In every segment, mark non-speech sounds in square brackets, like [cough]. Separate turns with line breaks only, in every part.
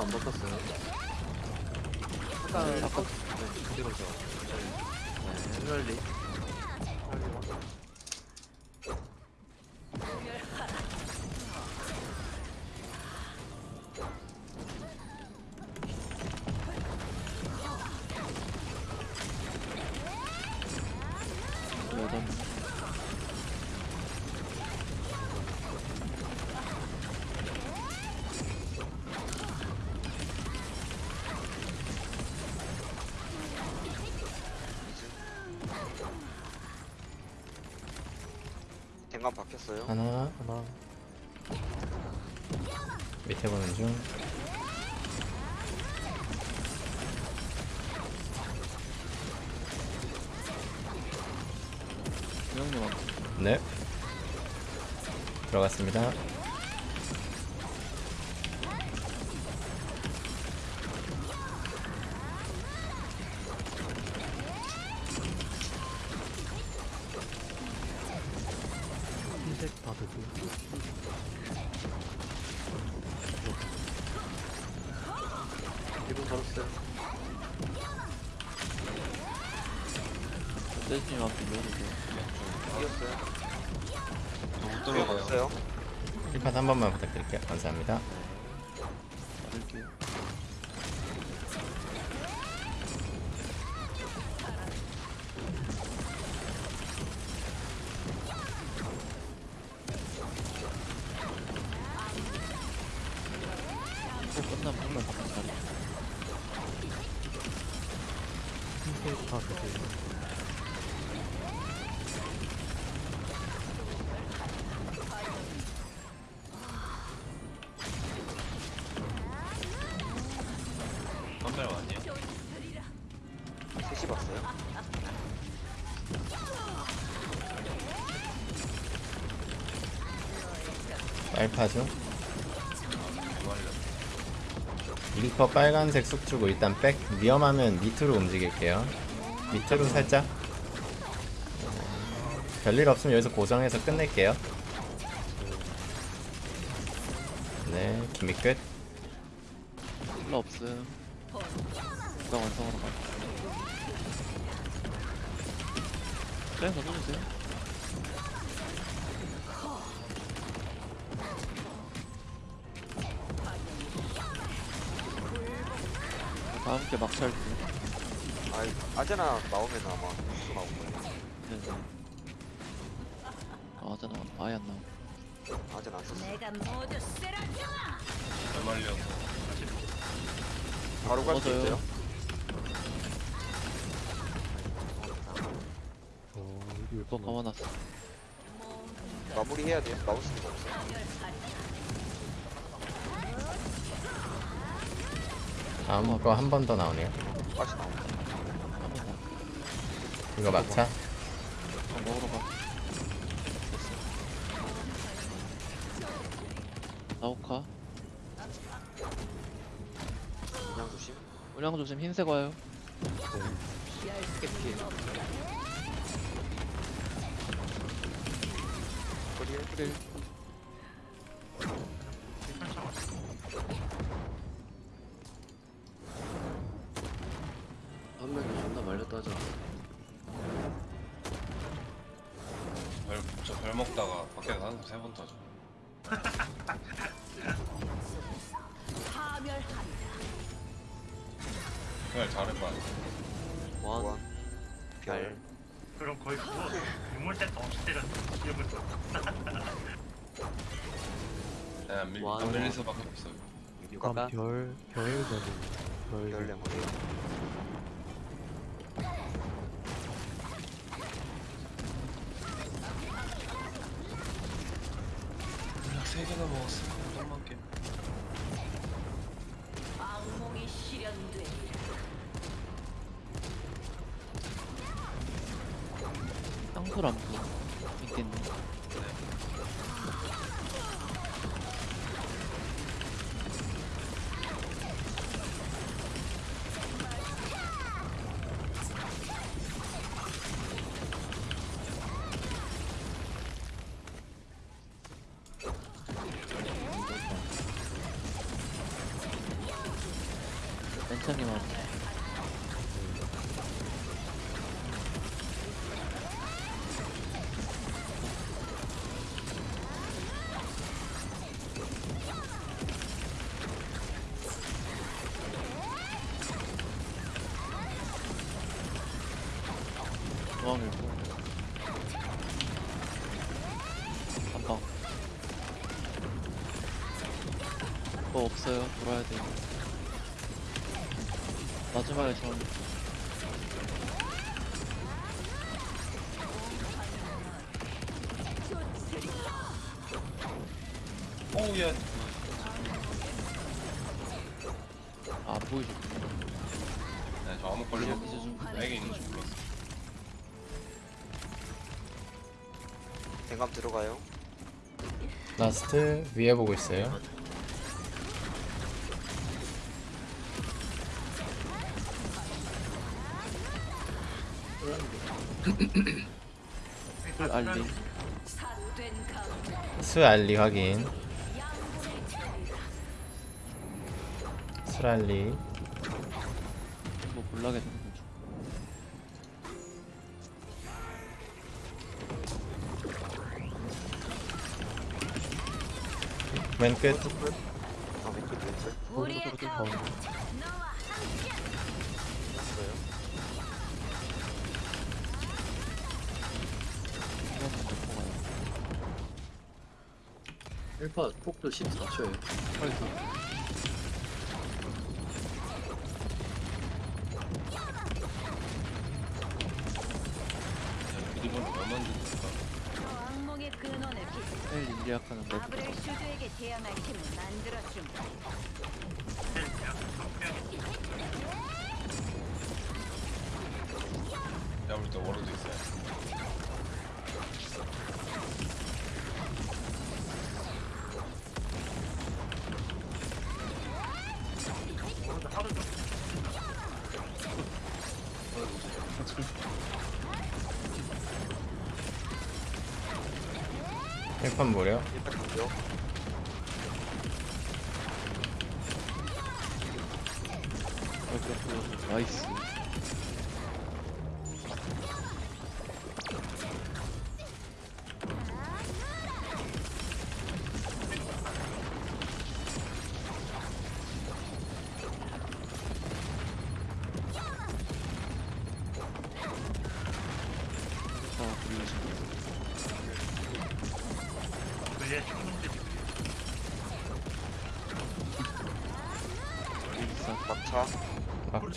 안 바꿨어요. 네,
바꿨
네, 그대로죠. 네.
널
댕감 바뀌었어요.
하나
하나
밑에 보는 중
왔어
네. 들어갔습니다.
걸었어요.
세진이 앞에
이겼어요.
못
들어가요.
어요
1판 한 번만 부탁드릴게요. 감사합니다.
받을게요
빨파죠. 1퍼 빨간색 쑥 주고 일단 백 위험하면 밑으로 움직일게요. 밑으로 살짝. 별일 없으면 여기서 고정해서 끝낼게요. 네, 기미 끝.
힐러 없음 누가 완성 다음 게 막찰 때
아이, 아제나 나오면 아마 또 나올 거예요.
네네 아 하잖아 아예 안 나와
아제나 안 썼어.
내가 모두 쓰러져!
말려서
바로 갈 수
맞아요.
있어요.
또 감아놨어
마무리 해야 돼요. 마우스 가 없어
다음 거 한 번 더 나오네요.
다시 나온다.
한번 더
이거 막차.
어, 먹으러 가 나오카
그냥 조심.
우량 조심 흰색 와요
깨피해. 거리에
그래
내가 밀,
와,
안 밀릴 수밖에 없어.
육아가
별, 별 되고
별별 레몬.
물 오우 야
아, 안 보이죠
네, 저 아무 걸리고
이제 좀
나에게 있는 줄 몰랐어
댕감 들어가요.
라스트 위에 보고 있어요.
풀 알리
삿된 강
수알리 확인. 수알리.
뭐 몰라게 되는 거죠
맨 끝.
아 왼쪽 왼쪽.
우리의 타워 너와 함께
뽑아요
1파 폭도 14초에요.
빨리 서
아브렐 슈드에게 대항할 힘을 만들어줌
내가 볼때 워로도 있어요
1판 무려.
일단 갈게요.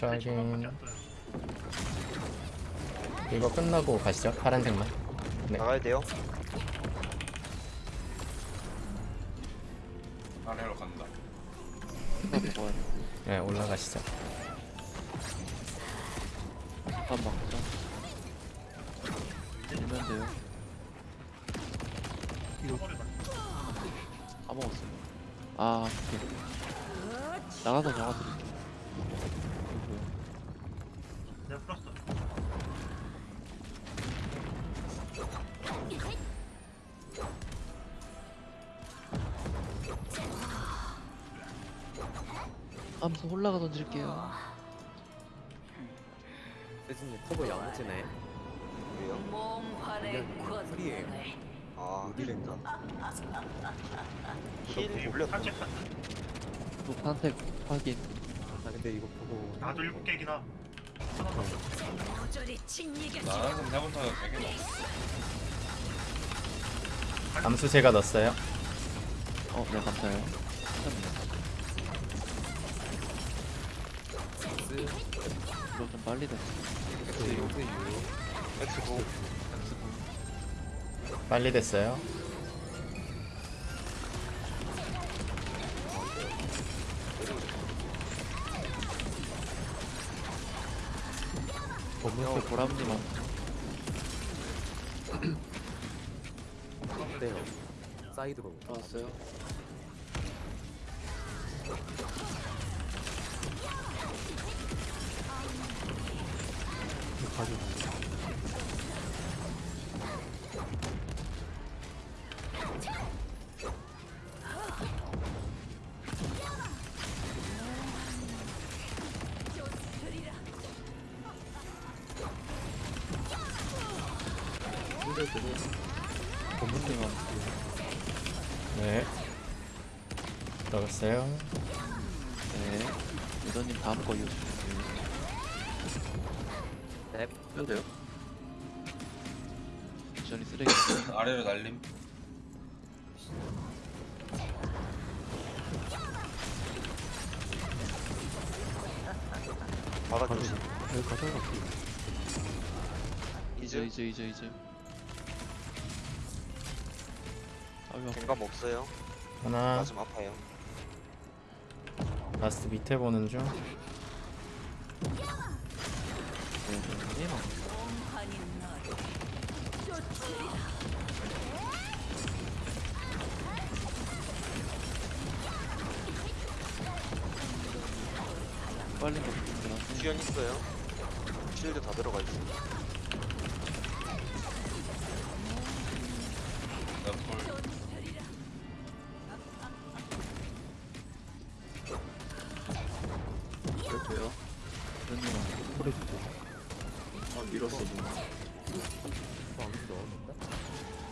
막차
확인. 이거 끝나고 가시죠. 파란색만. 네.
나가야 돼요.
아래로 간다
네, 올라가시죠.
밥 먹자 밀면 돼요 다 먹었어요 아 오케이 나가서 잡아드릴게 이거
내가 풀었어.
암수 홀라가 던질게요
세진님 커버
왜요?
몽환의. 권능을
아
어디랜가?
힐 올렸다.
산책한
또 판택 확인
아 근데 이거 보고
나도 일곱 개이나.
나
암수 제가 넣었어요.
어, 네, 감사해요. 이거 좀 빨리 됐어.
X U U
X9.
빨리 됐어요.
법무부 보람님 한
어때요? 사이드로
나왔어요.
법무님 한
네. 들어갔어요.
네. 유도님 다음 거 이어주세요.
넵
해도 돼요?
완전히 쓰레기. [coughs]
아래로 날림.
바닥 조심.
여기 가자.
이제
이제
이제 이제 이제. 아파.
갱감 없어요.
하나
가슴 아파요.
라스트 밑에 보는 중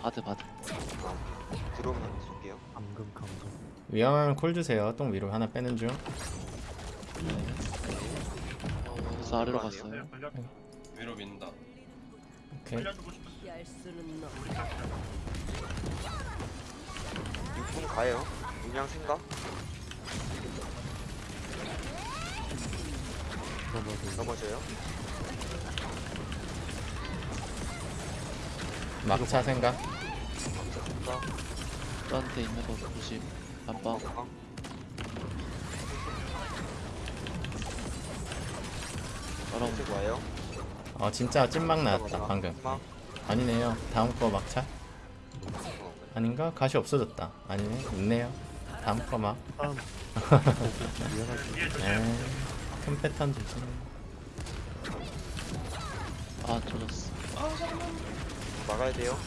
바드 바드.
들어오면 쏠게요.
감금 감금.
위험하면 콜 주세요 똥 위로 하나 빼는 중
네. 그래서 아래로? 갔어요.
네, 걸려
위로 민다.
오케이.
6분 가요. 그냥 생각.
넘어져.
넘어져요.
막차 생각.
저한테 있는 거 조심. 안방.
흰색 와요.
어 진짜 찐막 나왔다 방금
막.
아니네요 다음 거 막차
어,
아닌가? 가시 없어졌다 아니네 있네요 다음 거막. 에이 [laughs] 큰 패턴 조심
아 터졌어.
막아야 돼요.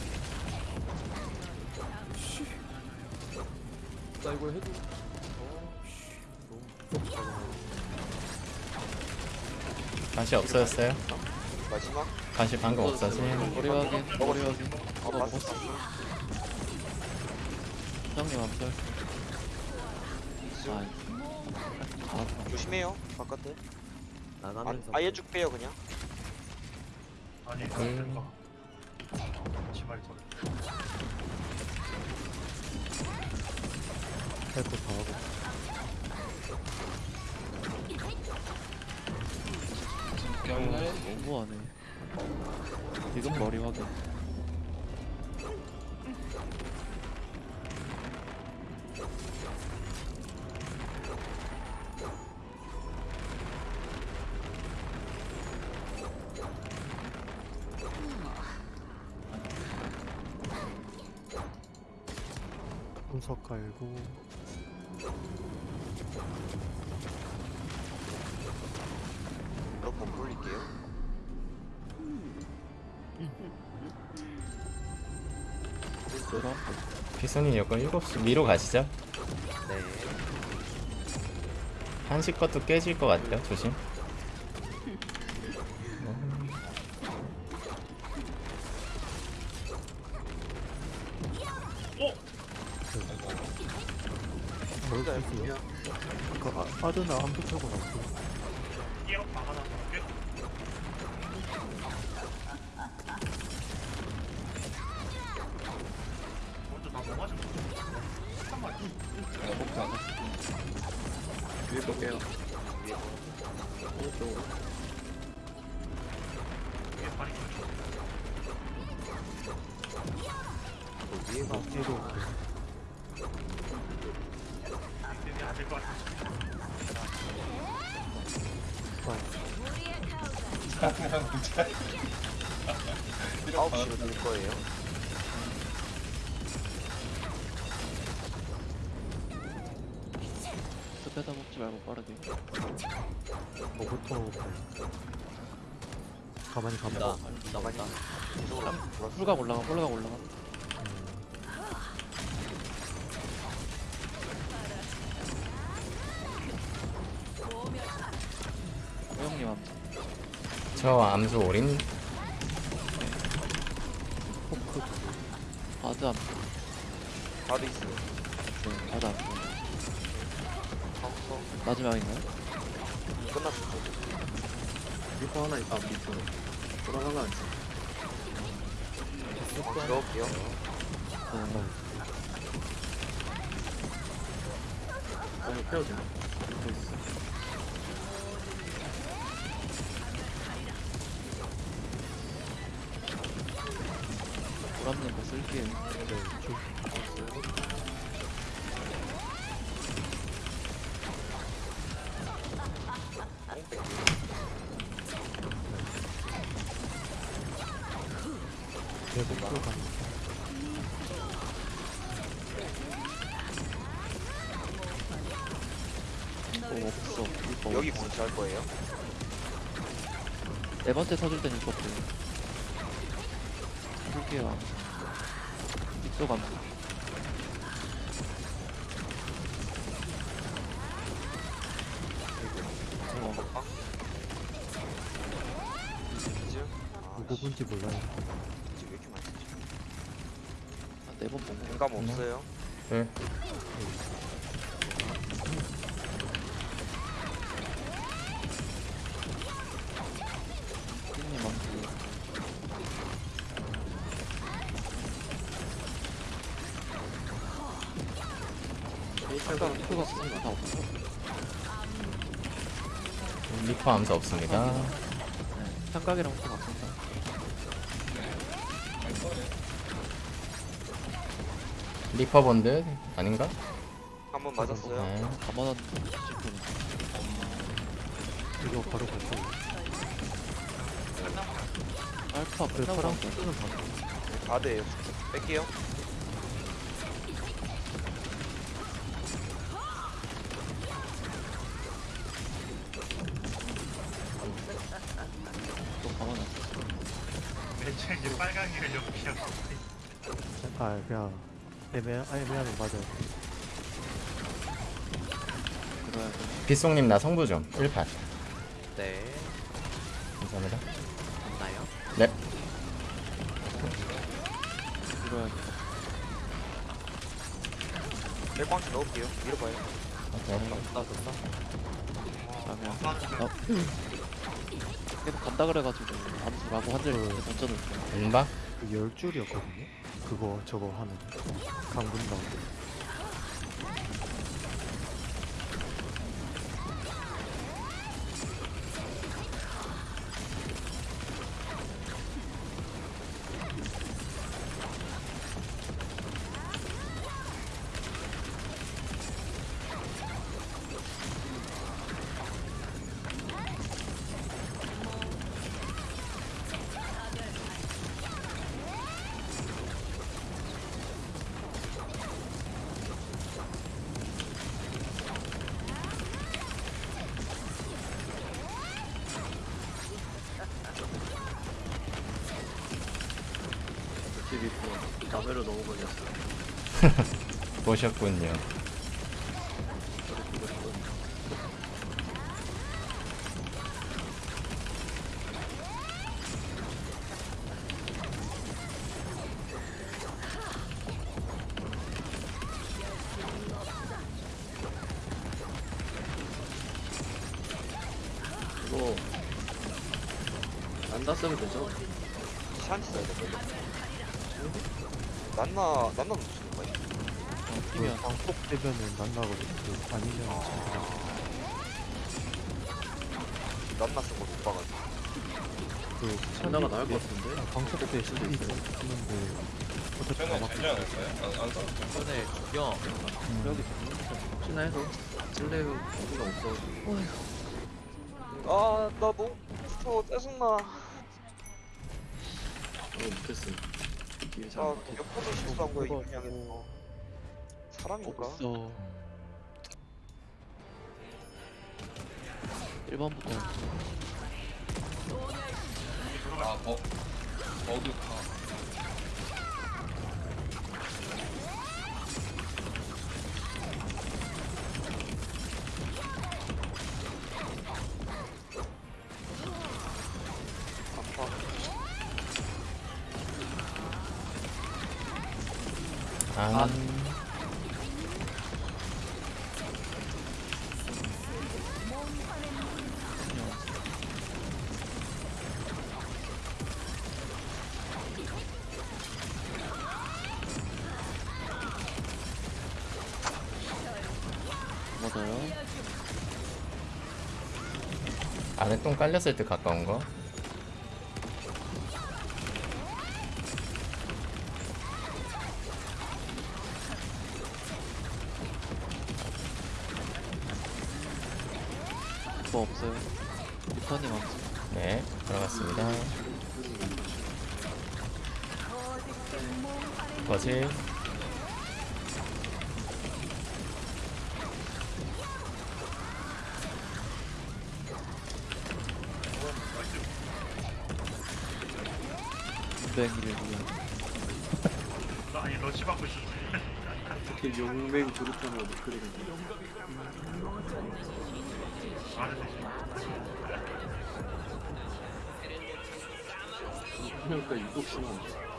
나 이거 해도. 어, 씨. 너무 무섭다.
가시 없어졌어요?
마지막.
가시 방금 없어지
머리 확인. 머리 확인.
어,
어
봤어.
먹었어. 형님 앞설. 아. 아.
조심해요. 바깥에. 아,
나가면서.
아예 쭉 빼요 그냥.
아니
음.
치마리 소리.
할거 다 하고.
경례.
너무하네. 지금 머리 확인.
분석 깔고.
몇번 돌릴게요.
그럼
피손이 여건 7시 미로 가시죠
네.
한시 것도 깨질 것 같아요 조심
먹을 수 있어요? 그 아, 아드 나안 붙여고 나왔어.
나안 했어.
위에 볼게요.
위에 걸쳐.
위에가
뒤로.
이게 안될 것 같아.
가오가
9시로 될 거예요.
스페다 먹지 말고 빠르게.
뭐부터. 가만히 가만히.
나
나만이 이쪽으로 돌았어.
홀각 올라가. 홀각 올라가.
저 암수 올인
포크.
바드 앞.
바도 있어요.
네, 바드 앞.
카운터
마지막인가요?
끝났어.
리퍼 하나 있다 밑으로. 돌아가면 안 돼.
넣을게요.
네.
아 이거 패야
들어가.
어, 없어. 이거
여기
없어.
할 거예요.
네 번째 서줄 때는 이거 없어요. 쓸게요. 입소 감. 어.
누구 본지 몰라요.
이즈 왜 이렇게 많이 쓰지? 공감 없어요.
없어.
리퍼 암수 없습니다
네. 삼각이랑 표 맞습니다.
리퍼 본드 아닌가?
한 번 맞았어요.
네.
가만한.
이거 바로 갈 거예요.
알파
그
끝나고
파랑
나서
코스는 봐.
네, 바드에요. 뺄게요.
또 가만한.
매체 이제 빨강이를 좀 피하고
아 그냥 애매 아, 애매하면 맞아요.
돼.
빗송님 나 성부 좀 1판
네.
감사합니다
맞나요?
네
돼.
뺄광수 넣을게요. 밀어봐요.
나졌나? 아 그냥 나 계속 간다 그래가지고 암수라고 한줄 던져놓을게.
음바
그열 줄이었거든요. 그거 저거 하면 강분 나오고.
또 담배로 너무 걸렸어
보셨군요
되면은 난나거든요. 그 아니면
난나 쓴거 못 봐가지고.
그
장나가 나을 것 같은데?
아, 광폭 때 스킬이
있어요.
쓰는데 어차피 다
전에
막.
되지 않을까요? 안, 안될것 같아요.
여기 혹시나 해서 찔레 거기가 없어가지고
아, 나 너무 무서워. 짜증나.
어 못했어
아,
잘
옆으로 실수한 거야,
그거-
이분 향해서. 사람인가?
없어. 1번부터
아, 버, 버그카.
아파.
똥 깔렸을 때 가까운 거.
뭐 없어요. 리턴이 많지.
네, 들어갔습니다. 거실.
뱅이를 위한.
나 아니 러시 받고 있었어.
이렇게 용맹 조르타면 그래.
말을 되지.
그러니까 유독 심한.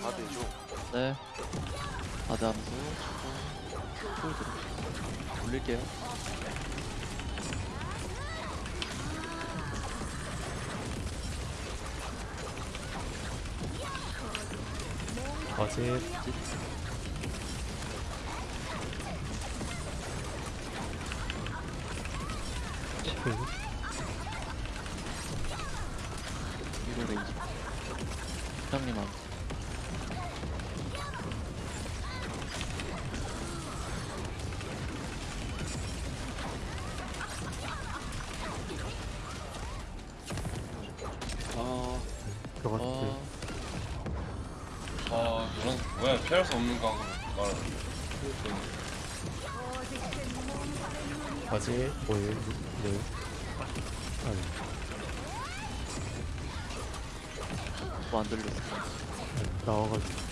좀
네. 바드 함수 풀 들어. 올릴게요.
거실.
피할 수 없는 각으로 말을
거실.
뭐예요? 뭐예요? 아니,
뭐안 들렸어.
아니, 나와가지고.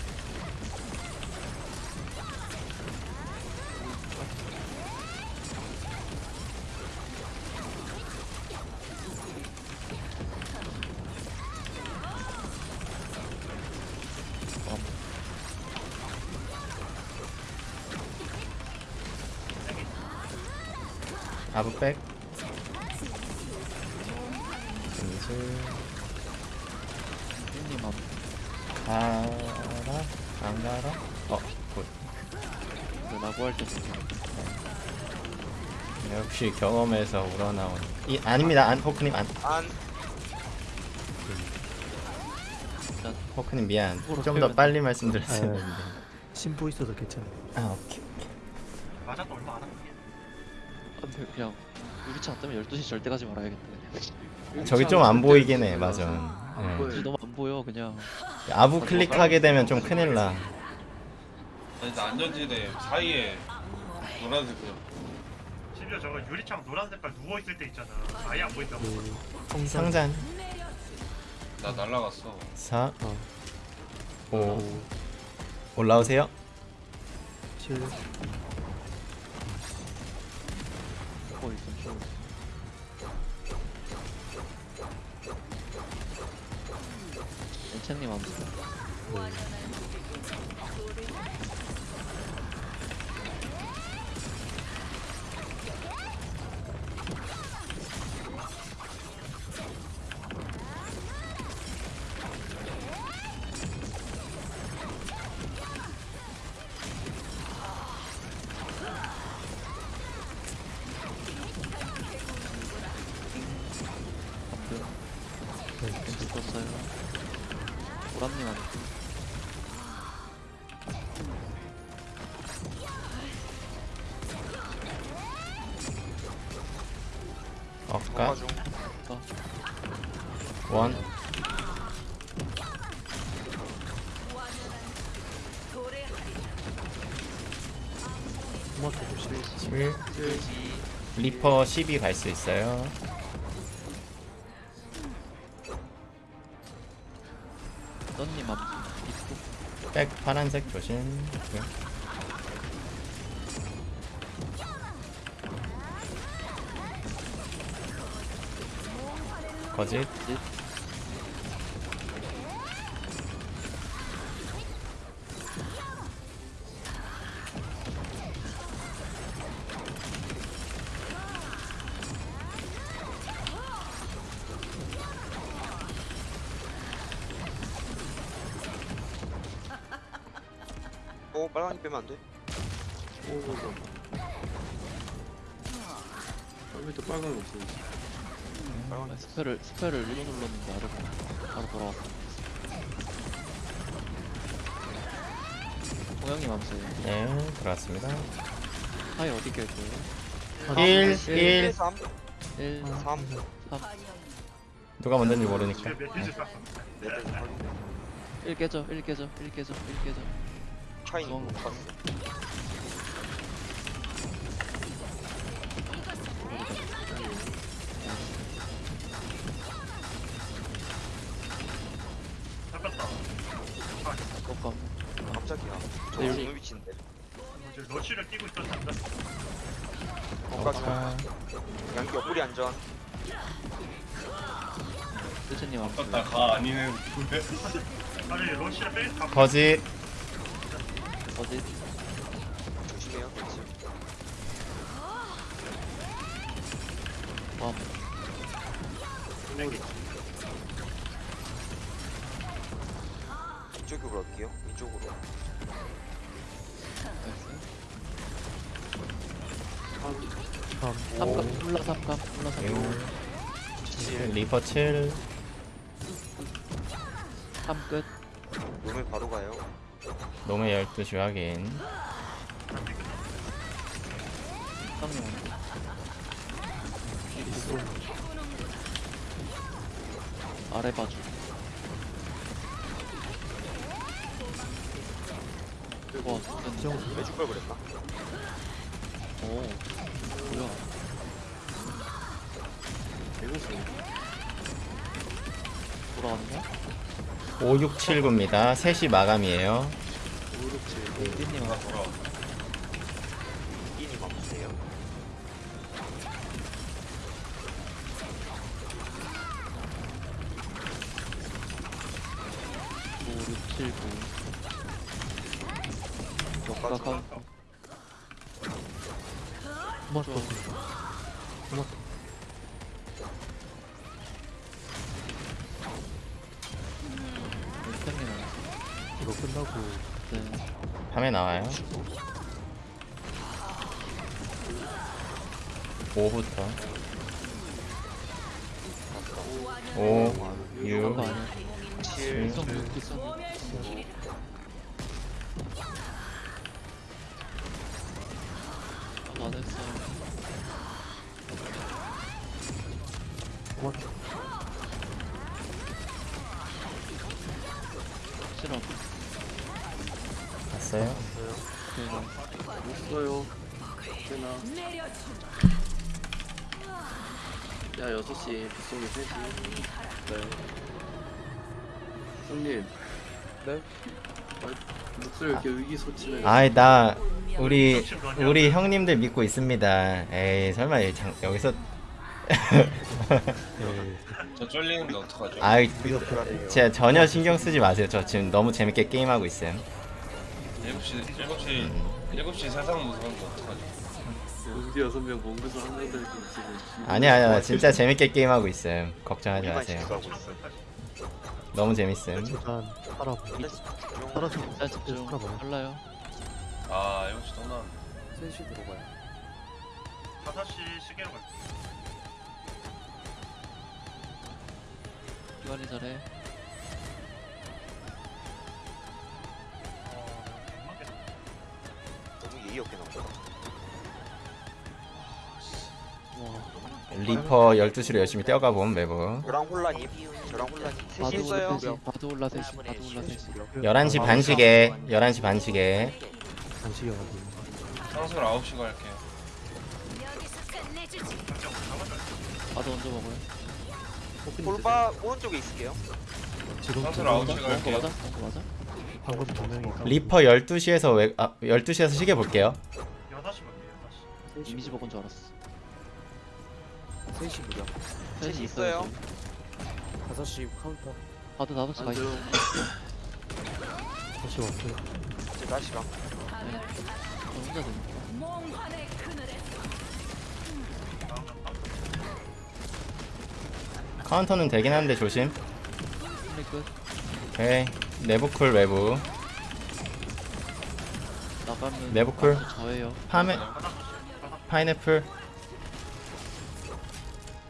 경험에서 우러나온. 이 아닙니다. 안 호크님 안.
안
호크님 미안. 좀 더. 빨리 말씀드렸어야
아.
했는데.
신부 있어서 괜찮아요.
아 오케이.
맞아도 얼마 안 한.
근데 그냥 유리차 안 뜨면 12시 절대 가지 말아야겠다. 그냥.
저기 좀 안 보이긴 해. 맞아.
안
예.
보여.
굳이 너무 안 보여 그냥.
아부 클릭하게 되면 좀 큰일 나.
아니 나 안전지대 사이에 노란색 그
심지어 저거 유리창 노란 색깔 누워 있을 때 있잖아. 아예 안 보인다고.
그, 성장.
상잔.
나 날라갔어
4,
어,
5.
오,
올라오세요.
7,
어 있어 좀. 엔첸님 함수.
리퍼 12갈수 있어요.
썬님 앞
백 파란색 조심. 네. 거짓
빼면 안 돼?
처음부터 빨간 거 없어.
빨간
스펠을 스펠을 일로 눌렀는데 아래로 바로 돌아왔어. 동영님 암수예요.
네 들어왔습니다.
하이 어디 깰 거예요?
1
1
1
3
1
3
누가 먼저인지 모르니까.
레드 확인
1 깨져 1 깨져 1 깨져 1 깨져 중앙.
못 봤어
잡혔다.
저 위치인데.
러쉬를
양기 옆구리 안전.
가 [laughs] 아니
러쉬를 빼. 다.
거짓
이쪽으로 갈게요. 이쪽으로.
3감 훌라 3감 훌라 3감
6 리퍼 7
3끝.
놈에 바로 가요.
놈의 12시 확인
아래 봐줘. 와 진짜.
빼줄 걸 그랬나?
오 뭐야. 돌아가는 거야?
5679입니다. 3시 마감이에요
끝나고.
네
밤에 나와요. 5부터. 5 6
그거 아니야
7
일성 6 있었네 안 했어요.
토마토
6시 빗속에 3시. 네. 형님.
네?
아, 목소리 이렇게 의기소침해.
아이 나 우리 우리 형님들 믿고 있습니다 에이 설마 이 장, 여기서 [laughs]
저 쫄리는데 어떡하죠?
아이 진짜 전혀 신경 쓰지 마세요 저 지금 너무 재밌게 게임하고 있어요
7시 7시 7시 세상 무서운데 어떡하죠?
우리 여섯 명 몽고서 한 명들 지금.
아니야 아니야 진짜 재밌게 게임하고 있어요 걱정하지 마세요. 너무 재밌음.
일단 살아보 살아서
자 집중.
살아봐요
빨라요.
아 7시 또 나.
3시 들어가요.
5시 시계로 갈게.
기관이 잘해.
너무 예의 없게 나온다
리퍼 12시로 열심히 뛰어가 보면 매부
저랑 혼란님 저랑 혼란님 셋이
바도
했어요
올라 셋이 바도 올라 셋이 바도 올라 셋이
11시 반씩에 11시 반씩에
간식이어가지고
상술 9시 갈게.
아드 먼저 먹어요.
볼바 오른쪽에 있을게요.
지금
상술
두 명,
9시
먹은 거
갈게요.
맞아?
방금
리퍼 12시에서 외, 아 12시에서 시계 볼게요
6시 볼게요 6시
이미지 먹은 줄 알았어.
셋이 무려
셋이 있어요.
5시 카운터
아드 나도 가 있어.
다시 왔어요.
이제 다시 가.
저 혼자.
몽환의 그늘에
카운터는 되긴 하는데 조심
승리 끝.
오케이 내부 쿨 외부
나가면
내부 쿨.
아드 저예요.
파메 파인애플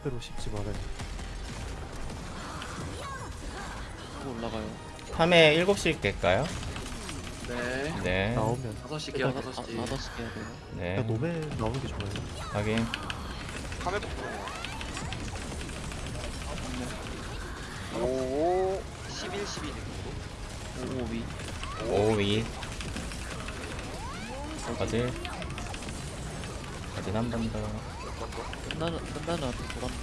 새로 씹지 말아요.
또 올라가요.
파메 7시 깰까요?
네
네
나오면
5시 개요
일단
5시
아, 5시 깨야 돼요.
네
그냥 노메 나오는 게 좋아요.
확인
카메 오 11, 12 느낌으로
5, 위.
5위 거질 거질 한 번 더
끝나는, 끝나는 아드 돌았네.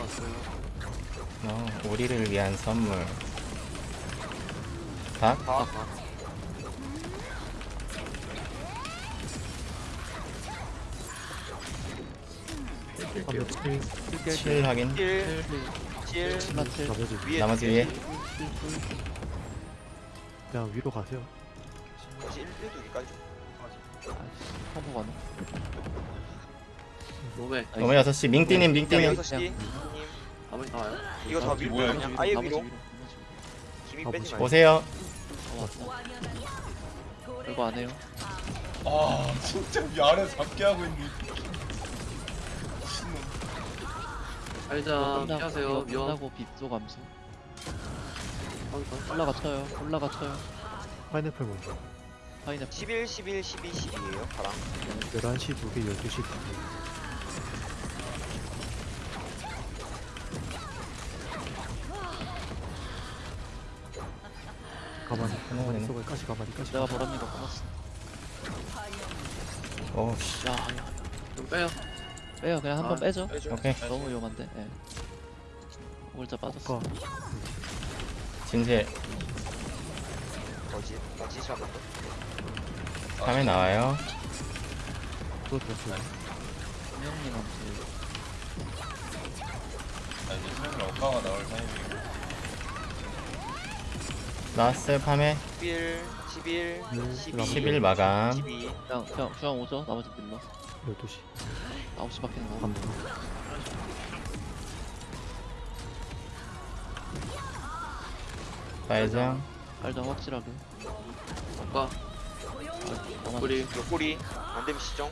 왔어요.
어, 우리를 위한 선물. 닭
다?
한명 칠,
7 확인.
1, 7,
스마트.
나머지
위에
나머지 위에?
그냥 위로 가세요.
1, 1두기까지
컴보 가능.
노메
너무 6시 밍띠님 밍띠님
6시 님
아무리 나와요
이거 다 위로
뭐야,
그냥 아예
나머지
위로
위로.
아,
빼지? 말고
오세요.
별거 안 해요.
아 진짜 위아래 잡게 하고. 미친놈.
끝나고,
피하세요
이거
위험
끝나고 빕도 감소. 올라가 쳐요. 올라가 쳐요.
파인애플 먼저.
파이널
11, 11, 12, 12 12에요 바람
11시 두 개, 12시 두 개. 가만히, 가만히, 속에 까지 가만히, 까지.
내가 버람이가 끊었어
어, 씨.
야 아니야 아니야.
좀 빼요.
빼요. 그냥 한번
아,
빼죠. 빼죠.
오케이. 빼죠.
너무 위험한데. 예. 오글자 빠졌어.
아까
진실.
거짓 거짓 잡았고
3에 나와요.
또 됐어요.
형님
아, 이제 슬슬 억가가 나올 타이밍이고.
나왔어요, 3에.
11, 11, 12,
11 마감.
12.
중앙 오죠? 나머지 밀러.
12시.
9시밖에 안
나와.
빨장.
빨장 확실하게.
가.
아,
우리
옆구리 안되면 시정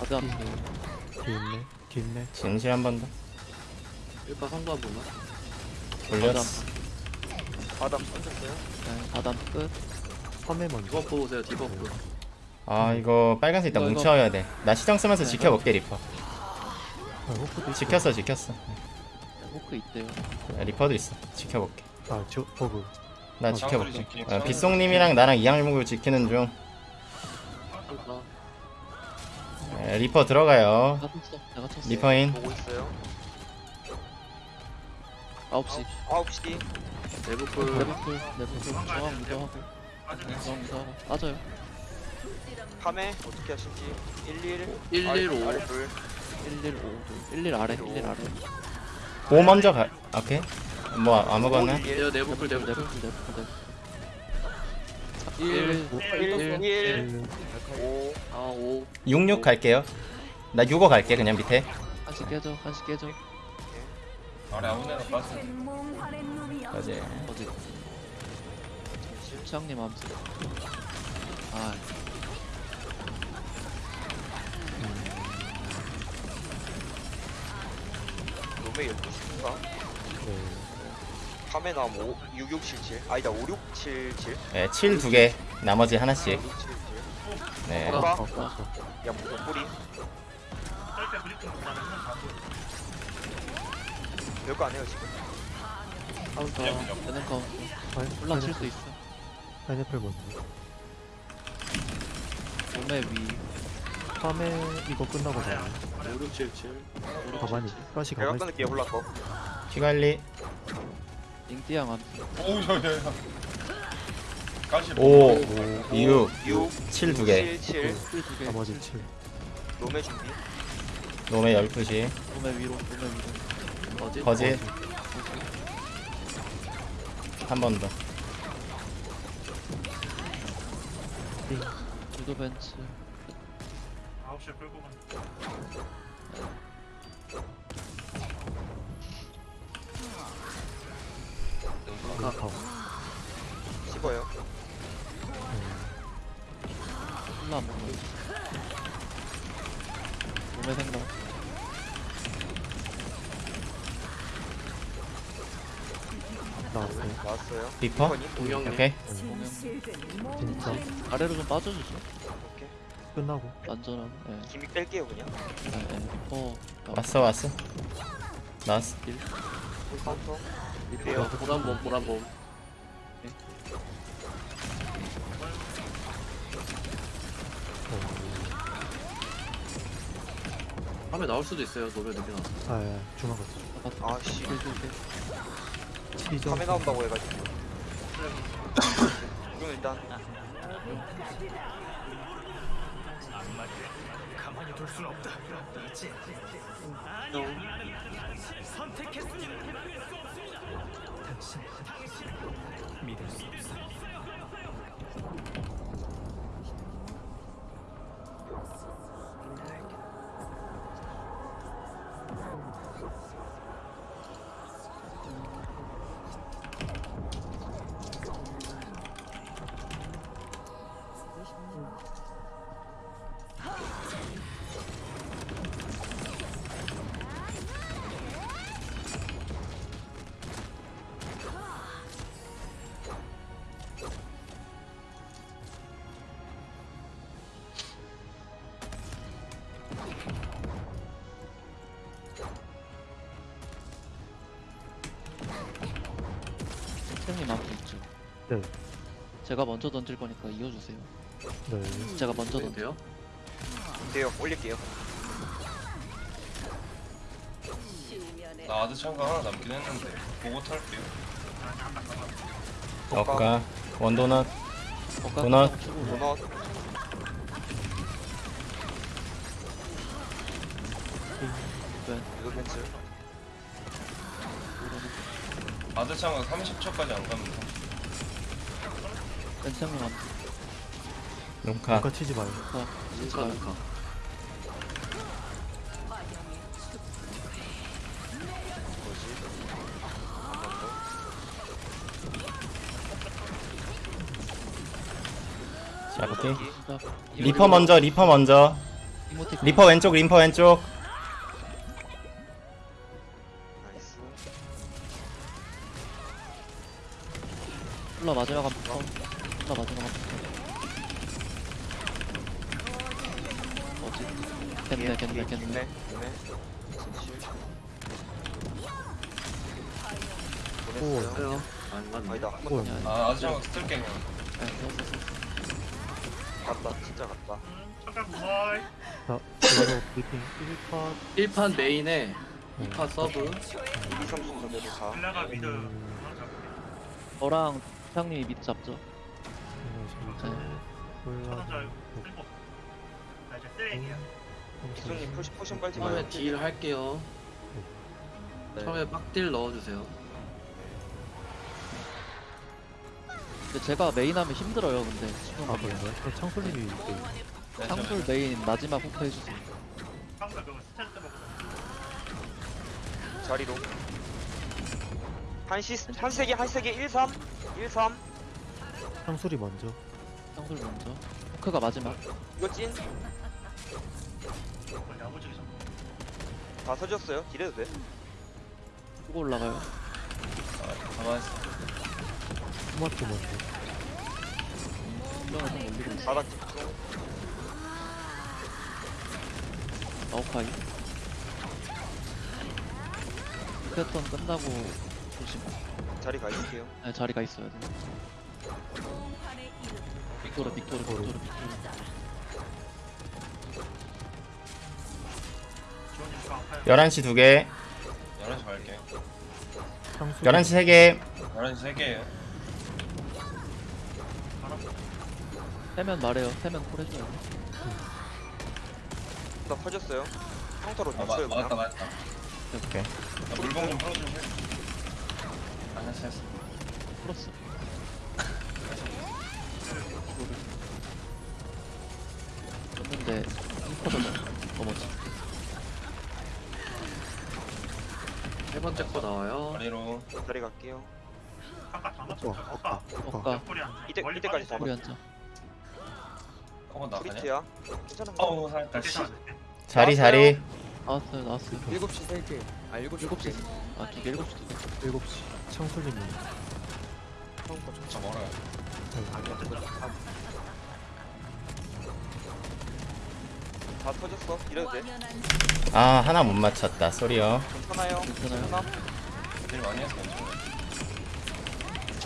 가드한테
뒤 있네. 뒤 있네.
진실 한 번 더
1파 성도 한 번만
올렸어
바닥 던졌어요
네, 바담 끝.
3회 먼저.
디버프 오세요 디버프
아 이거 빨간색 일단
이거, 이거.
뭉쳐야 돼 나 시정 쓰면서
네,
지켜볼게 리퍼
아, 호크도 있어.
지켰어 지켰어
호크 있대요.
리퍼도 있어 지켜볼게
아, 저, 버그.
나
어,
지켜볼게 어,
지키는
빗송님이랑 나랑 이양일목을 지키는 중
카운터
에, 리퍼 들어가요. 리퍼인
보고 있어요
9시.
9시
내부풀
레버풀. 레버풀. 중앙 무정하고. 중앙 무정하고. 빠져요.
밤에 어떻게 하실지 11
115.
아래 불
115. 11 아래. 11 아래.
5 먼저 가 오케이 뭐 아무거나
얘요 내부풀. 내부풀
레버풀. 레버풀.
1
1.
1 1
1,
5
아 5
66 갈게요 나65 갈게 그냥 밑에
한시 깨져. 한시 깨져.
아래 아무 데나 빠져.
몽환의 놈이여
어제
어디? 시장님 암수. 아,
놈의 12시인가?
네.
밤에 나면 5, 6677 아니다 5677
네, 7 두 개 나머지 하나씩.
5677
네.
봐.
어, 어,
야 무슨 뿌리?
못하면 한 반도
별거 안 해요 지금?
그냥 그냥.
되는
파인-
올라칠 수
파인애플-
있어.
파인애플 먼저.
몸에 위.
밤에 이거 끝나고 나요.
5677
가만히 가시
내가
가만히
끊을게요. 홀라 거
피관리
잉띠양 한.
오우 야야야. 까시
5 6
6
7 2개.
7 7
스킬 두개.
나머지 7
놈의 준비.
놈의 12시.
몸에 위로 몸에 위로.
어디?
거짓. 한 번 더.
주도 벤츠.
9시에 끌고 간 다
카우
씹어요.
콜라 안 먹는 몸에 생각.
나왔어요?
나왔어요?
리퍼?
이번이?
동영님.
오케이.
진짜.
아래로 좀 빠져주죠.
오케이.
끝나고.
안전하고 예
기믹 뺄게요 그냥.
예, 예. 리퍼
왔어 왔어. 나왔어.
카운터
어,
밑에요
보란봄 보란봄. 밤에 나올 수도 있어요 노래 늦게 나와서
아예. 중앙 갔어
잡았다
아씨.
딜딜딜
12점
밤에 나온다고 해가지고. [laughs] 이건 일단
선생님
네.
제가 먼저 던질 거니까 이어주세요.
네.
제가 먼저
네,
던져
돼요?
돼요. 올릴게요.
나 아드 참가 하나 남긴 했는데 보고 탈게요.
억가 원도넛. 도넛.
도넛.
네.
이거 벤츠
아드 참가 30초까지 안 가면 돼
벤츠형님 앞에
룸카.
아까 치지 마요.
어,
인카. 인카.
잡기
진짜
리퍼 먼저 리퍼 먼저. 리퍼 왼쪽 리퍼 왼쪽.
나이스.
콜라 마지막 한 번. 한 번. 어지? 겠네, 겠네, 겠네.
보냈어요? 아니다
한번오
아니,
아 참가 쓸게
네,
갔다 진짜 갔다.
자 그래서 브리핑 1파
1판 main에 2파 sub.
이성순 저대로 가.
빌라가 mid.
음.
저랑 형님이 밑 잡죠.
나 이제 쓰레기야
이성님 포시 potion 빨지
처음에
마요.
deal 할게요.
네.
처음에 빡deal 넣어주세요.
근데 제가 메인 하면 힘들어요, 근데.
아 그런가요? 그럼 창솔님이
네,
창술 메인 마지막 후크 해주세요.
항상 그거 스탠스 먹고
자리로. 한시 한세기 한세기 1 3 1 3
창술이 먼저
창술 먼저. 후크가 마지막.
이거 찐 다 서졌어요 딜해도 돼
후고 올라가요.
있어
토마토 먼저
수정을 좀 올리고 있어.
바닥 집중
아웃파이. 패턴 끝나고 조심.
자 자리 가 있을게요.
네, 자리가 있어야 돼. 빅토르, 빅토르, 빅토르, 빅토르.
지원님 저 아파요
11시 2개
11시 갈게
향수
11시 3개
11시 3개에요
세면 말해요. 세면 콜 해줘요.
나 퍼졌어요. 평타로
아 마,
맞춰요
맞았다
그냥.
맞았다
오케이
나 물봉 좀 풀어주실? 아 했어 했어
풀었어.
맞췄죠
어, 어,
안
이때-
멀리
이때까지 다
빠지죠.
우리 앉아.
어머 나가냐?
프리트야. 괜찮은 거.
어우 살짝 씨.
자리 자리
나왔어요, 나왔어요.
7시 3개 아 7시
7시. 아, 두 개, 7시 두 개.
7시 창술님은
처음 거
진짜 멀어요
다 터졌어. 이래도 돼.
아 하나 못 맞췄다 쏘리요
괜찮아요.
괜찮아요.
일 많이 했어 괜찮아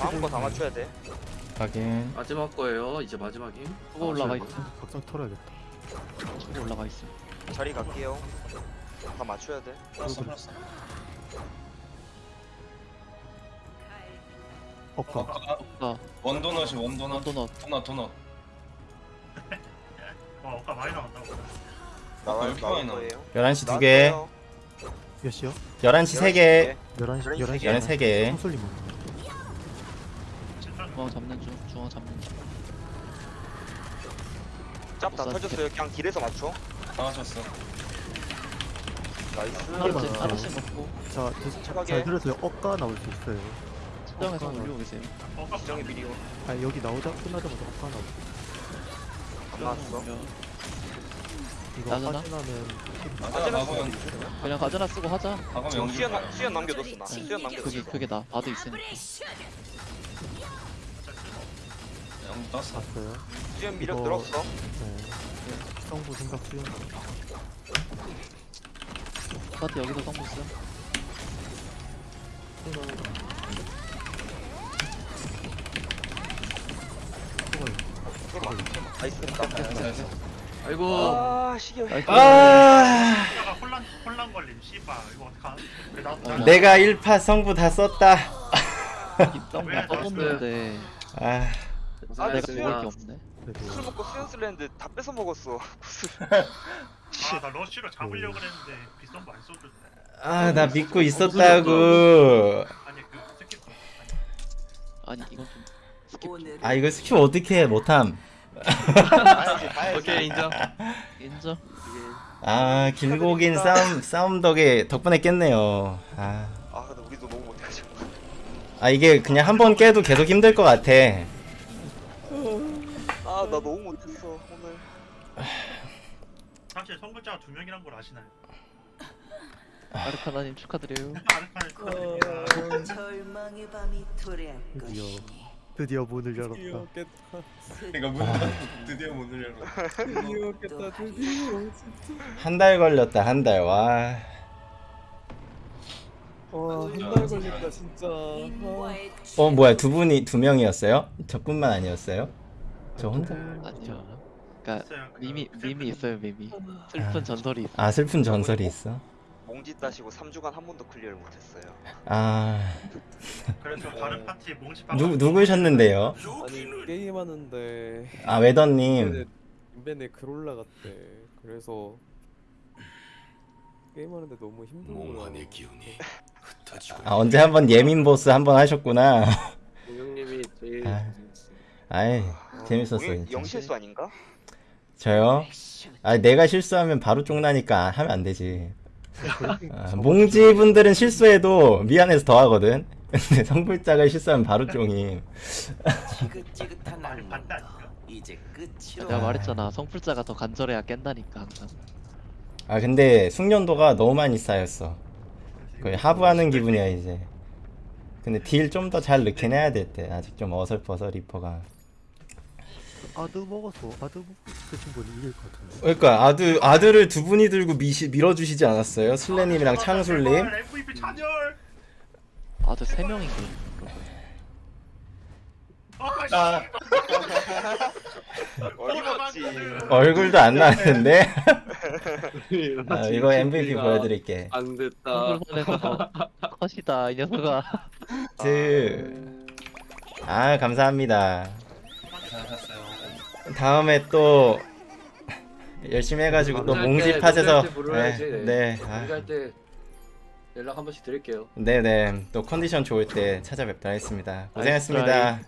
다음 거 다 맞춰야 돼.
확인
마지막 거예요. 이제 마지막임.
후보 올라가 있어.
각성 털어야겠다
후보 올라가 있어.
자리 갈게요. 다 맞춰야 돼.
풀었어 풀었어
엇가
어, 아. 원도넛이 원도넛
원도넛.
도넛 도넛
와 아까 많이 나온다고
나와
이렇게
나올
많이 나와.
거예요.
11시 2개
나왔어요.
몇 시요?
11시 3개
11시 11시
11시
11시 3개
창술님은
진짜
중앙 잡는 중, 중앙 잡는 중.
짭 다 터졌어요. 그냥 길에서 맞춰.
다 맞췄어
nice.
하나씩, 하나씩 먹고,
자, 드-
착하게.
잘 들으세요 엇가 나올 수 있어요
측정해서 올리고 계세요.
어
지정이 미리
아 여기 나오자 끝나자마자 엇가 나올 수
안 나왔어.
이거
나잖아?
하지나면
맞아 나가면
그냥 가져나 쓰고 하자.
수연 남- 수연 남겨뒀어 나.
네.
수연 남겨뒀어.
그게, 그게 나. 바도 있으니까.
떴어
봤어요
수연 미력
이거-
늘었어.
네 성부 생각 수연
바도 여기서 성공 쓰.
나이스.
아이고.
아 시계.
나이스.
아
이따가 혼란 혼란 걸림 씨발 이거 어떡하 왜나
내가 1파 성부 다 썼다
입장
왜
떠줬는데
아
아,
내가
수연.
먹을 게 없네.
그래도
술 먹고 수연 쓸랬는데 다 뺏어 먹었어. [laughs]
아나 러쉬로 잡으려고 그랬는데 비싼 거안 써줬네
아나 믿고 있었다고
아니 그 스킵
아니, 이건 좀
skip.
아 이거 skip 어떻게 해 못함.
오케이 인정.
인정.
아 길고 긴 싸움 싸움 덕에 덕분에 깼네요 아,
아 근데 우리도 너무 못해가지고.
아 이게 그냥 한 번 깨도 계속 힘들 것 같아
아나 너무 못했어 오늘.
사실 성불자가 두 명이란 걸 아시나요?
아르카나님 축하드려요. [laughs]
아르카는 축하드립니다.
절망의 밤이 도래할
드디어
것이니.
드디어 문을 열었다.
그러니까 문 닫고 드디어 문을 열어
드디어 드디어
한달 걸렸다 한 달 와.
와한달 걸렸다 진짜.
인과의
어 뭐야 두 분이 두 명이었어요? 저뿐만 아니었어요? 저 혼자?
아니요. 그니까,
있어요. 그
밈이, 밈이 있어요, 밈이. 슬픈 전설이 있어.
아 슬픈 전설이 있어?
몽지 따시고 3주간 한 번도 클리어를 못했어요.
아
그래서 다른 파티 몽시
누, 누구셨는데요?
아니 게임하는데
아 웨더님
인벤에 글 올라갔대 그래서 게임하는데 너무 힘들고
아 언제 한번 예민 보스 한번 하셨구나
공룡님이 제일
아. 아이 재밌었어
영-
진짜
영실수 아닌가?
저요? 아 내가 실수하면 바로 쫑나니까 하면 안 되지 아, 몽지 분들은 실수해도 미안해서 더 하거든 근데 성불자가 실수하면 바로 쫑이
지긋지긋한
아닌가?
이제 끝이로
내가 말했잖아. 성불자가 더 간절해야 깬다니까, 항상.
아 근데 숙련도가 너무 많이 쌓였어 거의 하부하는 기분이야 이제 근데 deal 좀 더잘 넣긴 해야 될 때 아직 좀 어설퍼서 리퍼가
아드 먹어서 아드 드신 분이 이길 것 같은데.
그러니까 아드 아들을 두 분이 들고 미시, 밀어주시지 않았어요? 슬래님이랑 창술님?
제발, MVP 찬열
아, 저세 명인 게.
아,
어림없지 [laughs]
얼굴도 안 나왔는데? [laughs] 아, 이거 MVP 보여드릴게.
안 됐다.
컷이다 이 녀석아.
그... 아 감사합니다.
잘하셨어요.
다음에 또 열심히 해가지고 또 몽지 팟에서. 네, 네. 아,
공개할 때 연락 한 번씩 드릴게요.
네네 또 컨디션 좋을 때 찾아뵙도록 하겠습니다 고생했습니다